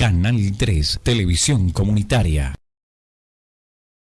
Canal 3, Televisión Comunitaria.